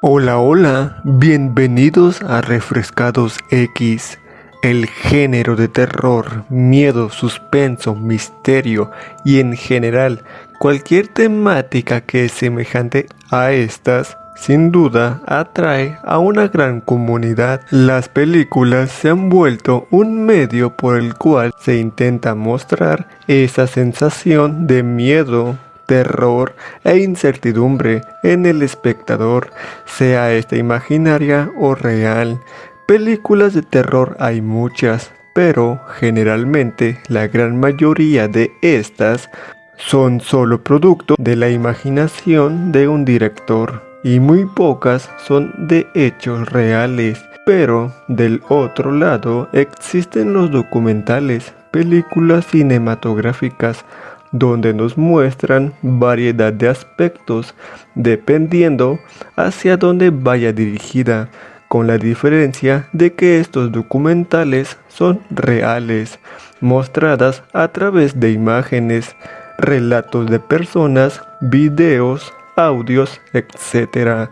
Hola, hola, bienvenidos a Refrescados X, el género de terror, miedo, suspenso, misterio y en general cualquier temática que es semejante a estas sin duda atrae a una gran comunidad. Las películas se han vuelto un medio por el cual se intenta mostrar esa sensación de miedo, terror e incertidumbre en el espectador, sea esta imaginaria o real. Películas de terror hay muchas, pero generalmente la gran mayoría de estas son solo producto de la imaginación de un director y muy pocas son de hechos reales. Pero del otro lado existen los documentales, películas cinematográficas, donde nos muestran variedad de aspectos dependiendo hacia dónde vaya dirigida, con la diferencia de que estos documentales son reales, mostradas a través de imágenes, relatos de personas, videos, audios, etc.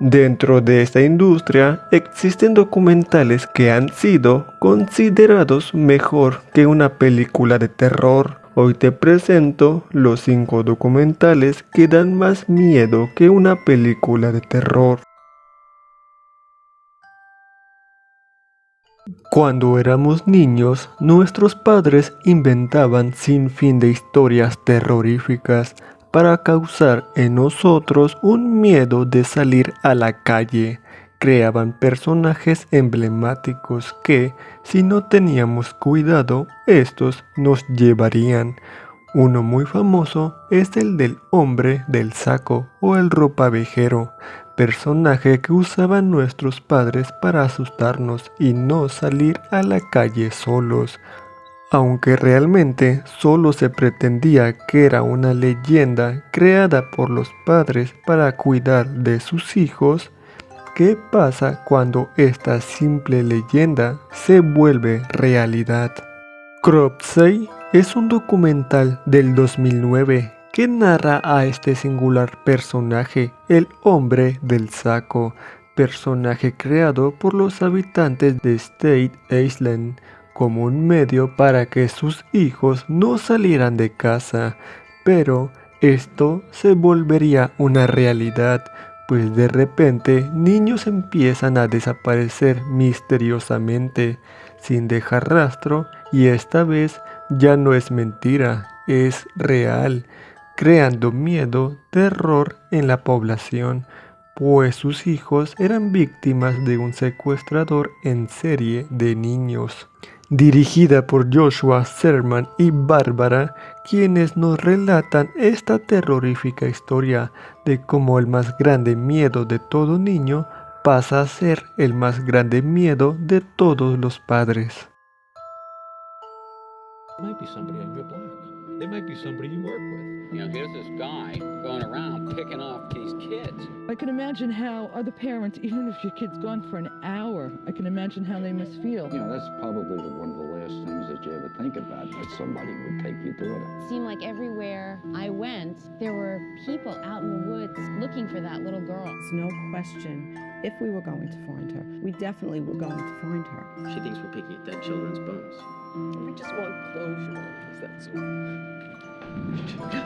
Dentro de esta industria existen documentales que han sido considerados mejor que una película de terror. Hoy te presento los 5 documentales que dan más miedo que una película de terror. Cuando éramos niños, nuestros padres inventaban sin fin de historias terroríficas para causar en nosotros un miedo de salir a la calle. Creaban personajes emblemáticos que, si no teníamos cuidado, estos nos llevarían. Uno muy famoso es el del hombre del saco o el ropavejero, personaje que usaban nuestros padres para asustarnos y no salir a la calle solos. Aunque realmente solo se pretendía que era una leyenda creada por los padres para cuidar de sus hijos, ¿qué pasa cuando esta simple leyenda se vuelve realidad? Cropsey es un documental del 2009 que narra a este singular personaje, el hombre del saco, personaje creado por los habitantes de State Island, como un medio para que sus hijos no salieran de casa, pero esto se volvería una realidad, pues de repente niños empiezan a desaparecer misteriosamente, sin dejar rastro, y esta vez ya no es mentira, es real, creando miedo, terror en la población, pues sus hijos eran víctimas de un secuestrador en serie de niños dirigida por Joshua Serman y Bárbara, quienes nos relatan esta terrorífica historia de cómo el más grande miedo de todo niño pasa a ser el más grande miedo de todos los padres. Know, here's this guy going around picking off these kids. I can imagine how other parents, even if your kid's gone for an hour, I can imagine how they must feel. You know, that's probably one of the last things that you ever think about, that somebody would take your daughter. It It seemed like everywhere I went, there were people out in the woods looking for that little girl. It's no question, if we were going to find her, we definitely were going to find her. She thinks we're picking at dead children's bones. We just want closure, that's all.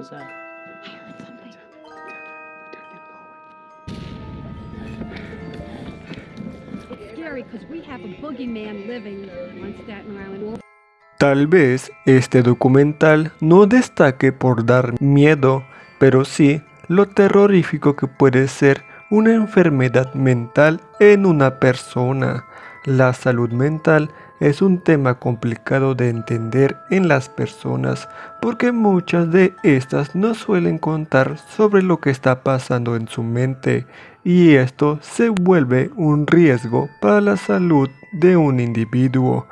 What was that? I heard something. It's scary because we have a boogeyman living on Staten Island. Tal vez este documental no destaque por dar miedo, pero sí lo terrorífico que puede ser una enfermedad mental en una persona. La salud mental es un tema complicado de entender en las personas porque muchas de estas no suelen contar sobre lo que está pasando en su mente y esto se vuelve un riesgo para la salud de un individuo.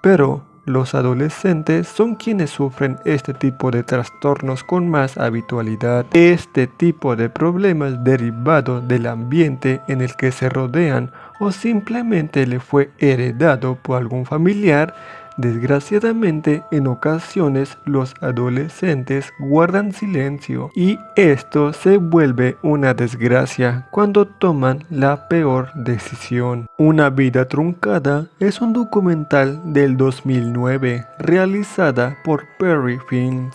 Pero los adolescentes son quienes sufren este tipo de trastornos con más habitualidad. Este tipo de problemas derivado del ambiente en el que se rodean o simplemente le fue heredado por algún familiar Desgraciadamente, en ocasiones los adolescentes guardan silencio y esto se vuelve una desgracia cuando toman la peor decisión. Una vida truncada es un documental del 2009 realizada por Perry Films.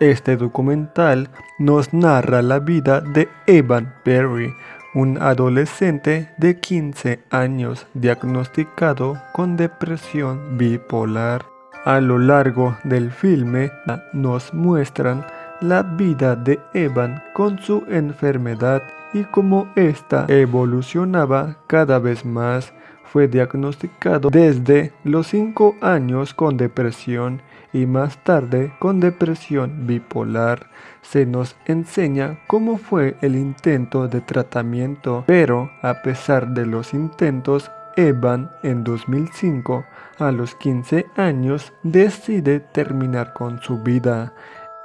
Este documental nos narra la vida de Evan Perry, un adolescente de 15 años diagnosticado con depresión bipolar. A lo largo del filme nos muestran la vida de Evan con su enfermedad y cómo ésta evolucionaba cada vez más. Fue diagnosticado desde los 5 años con depresión y más tarde con depresión bipolar. Se nos enseña cómo fue el intento de tratamiento, pero a pesar de los intentos, Evan en 2005, a los 15 años, decide terminar con su vida.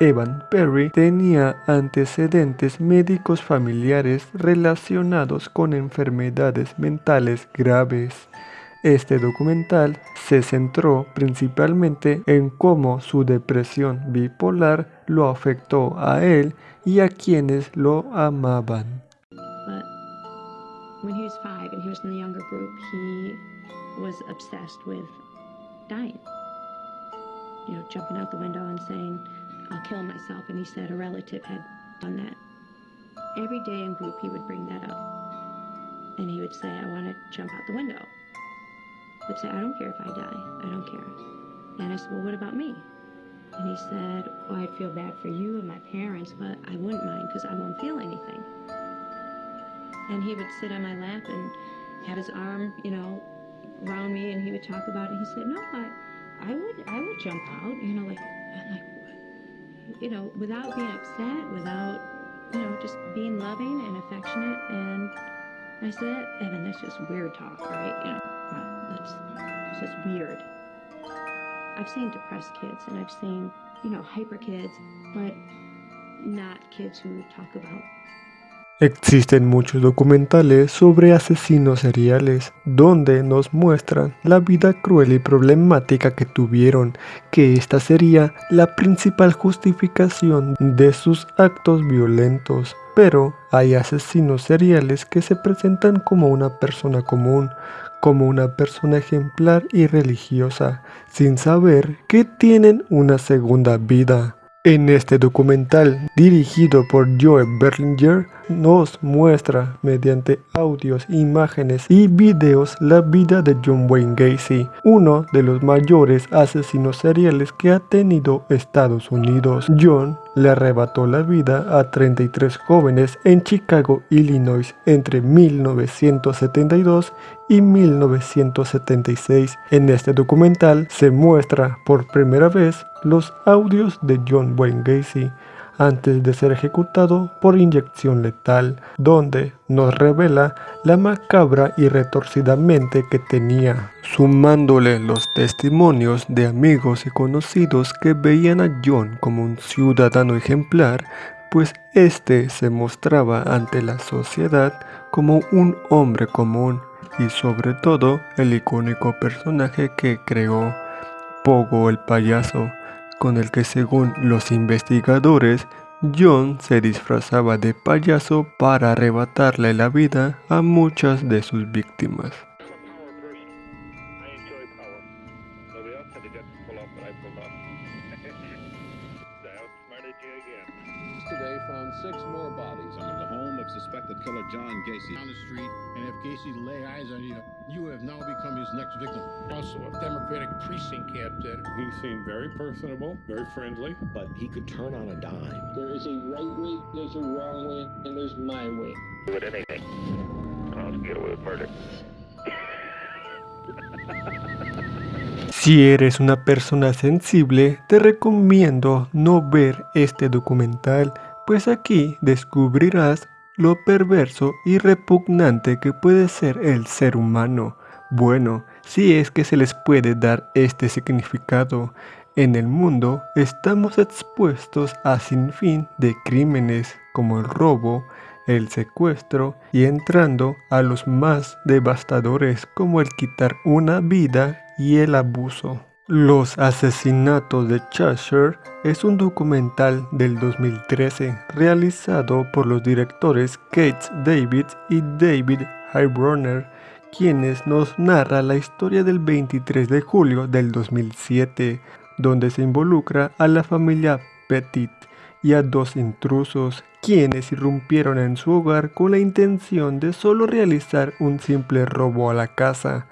Evan Perry tenía antecedentes médicos familiares relacionados con enfermedades mentales graves. Este documental se centró principalmente en cómo su depresión bipolar lo afectó a él y a quienes lo amaban. You know, jumping out the window and saying, I'll kill myself. And he said a relative had done that. Every day in group, he would bring that up. And he would say, I want to jump out the window. Would say, I don't care if I die. I don't care. And I said, well, what about me? And he said, well, I'd feel bad for you and my parents, but I wouldn't mind because I won't feel anything. And he would sit on my lap and have his arm, you know, around me, and he would talk about it. He said, no, I, I would, I would jump out, you know, like, like, you know, without being upset, without, you know, just being loving and affectionate. And I said, Evan, that's just weird talk, right? You know, just weird. I've seen depressed kids and I've seen, you know, hyper kids, but not kids who talk about Existen muchos documentales sobre asesinos seriales donde nos muestran la vida cruel y problemática que tuvieron, que esta sería la principal justificación de sus actos violentos. Pero hay asesinos seriales que se presentan como una persona común, como una persona ejemplar y religiosa, sin saber que tienen una segunda vida. En este documental, dirigido por Joe Berlinger, nos muestra mediante audios, imágenes y videos la vida de John Wayne Gacy, uno de los mayores asesinos seriales que ha tenido Estados Unidos. John le arrebató la vida a 33 jóvenes en Chicago, Illinois, entre 1972 y 1976. En este documental se muestra por primera vez los audios de John Wayne Gacy, antes de ser ejecutado por inyección letal, donde nos revela la macabra y retorcida mente que tenía, sumándole los testimonios de amigos y conocidos que veían a John como un ciudadano ejemplar, pues éste se mostraba ante la sociedad como un hombre común y sobre todo el icónico personaje que creó, Pogo el payaso, con el que según los investigadores, John se disfrazaba de payaso para arrebatarle la vida a muchas de sus víctimas. Suspected killer John Gacy on the street, and if Gacy lay eyes on you, you have now become his next victim. Also, a Democratic precinct captain. He seemed very personable, very friendly. But he could turn on a dime. There is a right way, there's a wrong way, and there's my way. Do it anything. I'll get away with murder. Si eres una persona sensible, te recomiendo no ver este documental, pues aquí descubrirás lo perverso y repugnante que puede ser el ser humano. Bueno, si es que se les puede dar este significado. En el mundo estamos expuestos a sinfín de crímenes como el robo, el secuestro y entrando a los más devastadores como el quitar una vida y el abuso. Los asesinatos de Cheshire es un documental del 2013 realizado por los directores Kate David y David Highburner, quienes nos narra la historia del 23 de julio del 2007, donde se involucra a la familia Petit y a dos intrusos, quienes irrumpieron en su hogar con la intención de solo realizar un simple robo a la casa.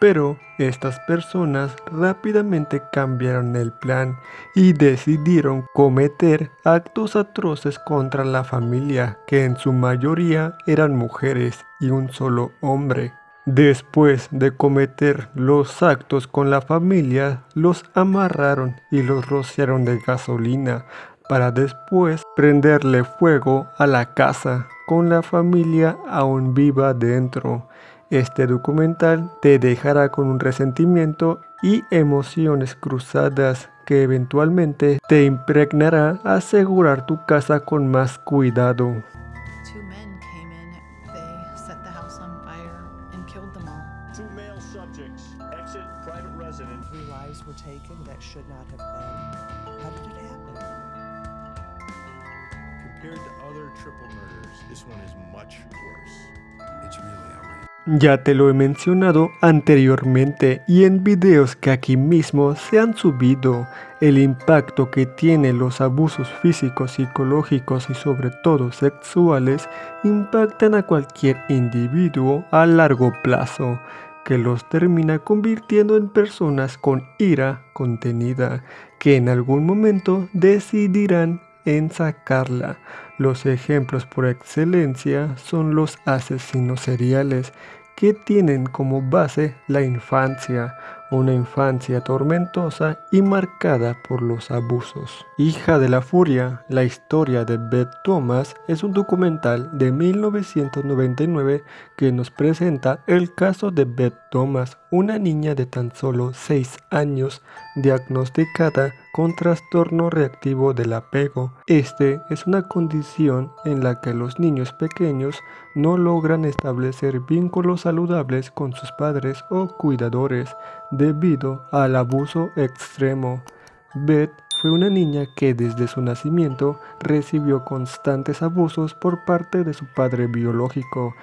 Pero estas personas rápidamente cambiaron el plan y decidieron cometer actos atroces contra la familia, que en su mayoría eran mujeres y un solo hombre. Después de cometer los actos con la familia, los amarraron y los rociaron de gasolina para después prenderle fuego a la casa con la familia aún viva dentro. Este documental te dejará con un resentimiento y emociones cruzadas que eventualmente te impregnará a asegurar tu casa con más cuidado. Two men came in, they set the house on fire and killed them all. Two male subjects, exit private residence. Three lives were taken that should not have been. How did it happen? Compared to other triple murders, this one is much worse. It's really outrageous. Ya te lo he mencionado anteriormente y en videos que aquí mismo se han subido, el impacto que tienen los abusos físicos, psicológicos y sobre todo sexuales impactan a cualquier individuo a largo plazo, que los termina convirtiendo en personas con ira contenida, que en algún momento decidirán en sacarla. Los ejemplos por excelencia son los asesinos seriales que tienen como base la infancia, una infancia tormentosa y marcada por los abusos. Hija de la Furia, la historia de Beth Thomas es un documental de 1999 que nos presenta el caso de Beth Thomas, una niña de tan solo 6 años diagnosticada con trastorno reactivo del apego. Este es una condición en la que los niños pequeños no logran establecer vínculos saludables con sus padres o cuidadores debido al abuso extremo. Beth fue una niña que desde su nacimiento recibió constantes abusos por parte de su padre biológico.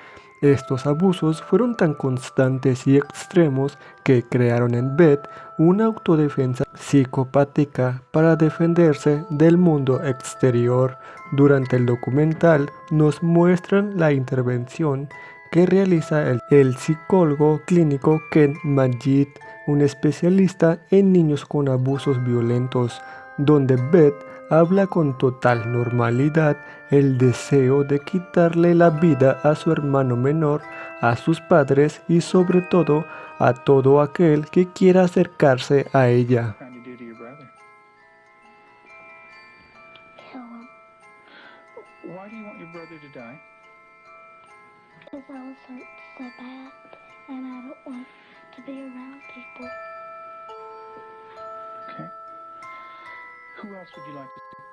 Estos abusos fueron tan constantes y extremos que crearon en Beth una autodefensa psicopática para defenderse del mundo exterior. Durante el documental nos muestran la intervención que realiza el, psicólogo clínico Ken Majid, un especialista en niños con abusos violentos, donde Beth habla con total normalidad el deseo de quitarle la vida a su hermano menor, a sus padres y sobre todo a todo aquel que quiera acercarse a ella.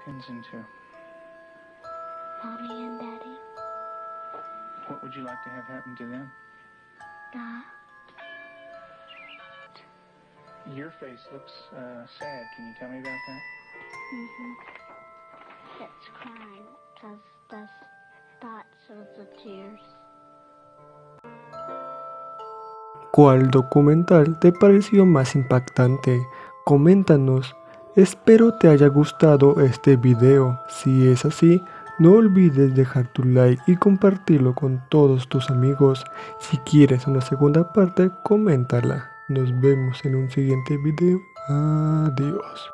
Pins into? Mommy and Daddy. What would you like to have happen to them? Die. Your face looks uh, sad. Can you tell me about that? Mm-hmm. It's crying because the spots of the tears. ¿Cuál documental te pareció más impactante? Coméntanos. Espero te haya gustado este video. Si es así, no olvides dejar tu like y compartirlo con todos tus amigos. Si quieres una segunda parte, coméntala. Nos vemos en un siguiente video. Adiós.